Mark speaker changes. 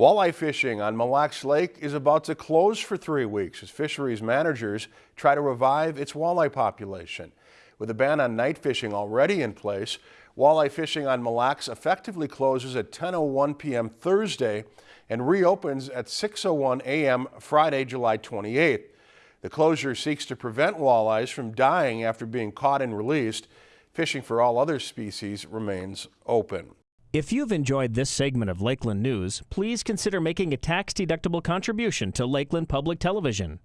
Speaker 1: Walleye fishing on Mille Lacs Lake is about to close for three weeks as fisheries managers try to revive its walleye population. With a ban on night fishing already in place, walleye fishing on Mille Lacs effectively closes at 10.01 p.m. Thursday and reopens at 6.01 a.m. Friday, July 28th. The closure seeks to prevent walleyes from dying after being caught and released. Fishing for all other species remains open.
Speaker 2: If you've enjoyed this segment of Lakeland News, please consider making a tax-deductible contribution to Lakeland Public Television.